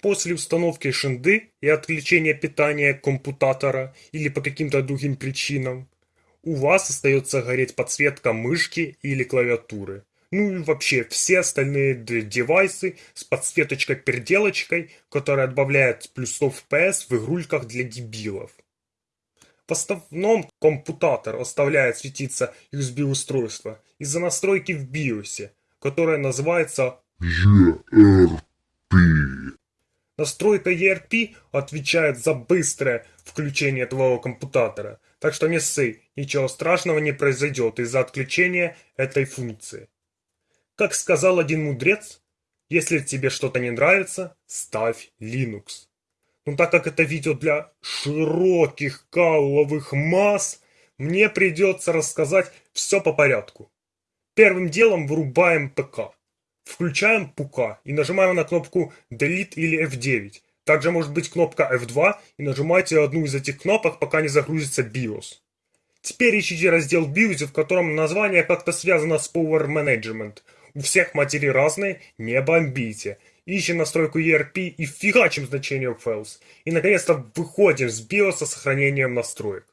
После установки шинды и отключения питания компьютера или по каким-то другим причинам, у вас остается гореть подсветка мышки или клавиатуры. Ну и вообще все остальные девайсы с подсветочкой-переделочкой, которая добавляет плюсов FPS в игрульках для дебилов. В основном компьютер оставляет светиться USB-устройство из-за настройки в BIOS, которая называется ERP. Настройка ERP отвечает за быстрое включение твоего компьютера, так что не ссы, ничего страшного не произойдет из-за отключения этой функции. Как сказал один мудрец, если тебе что-то не нравится, ставь Linux. Но так как это видео для широких калловых масс, мне придется рассказать все по порядку. Первым делом вырубаем ПК. Включаем ПУК и нажимаем на кнопку Delete или F9. Также может быть кнопка F2 и нажимайте одну из этих кнопок, пока не загрузится BIOS. Теперь ищите раздел BIOS, в котором название как-то связано с Power Management. У всех матерей разные, не бомбите. Ищем настройку ERP и фигачим значение Files. И наконец-то выходим с BIOS со сохранением настроек.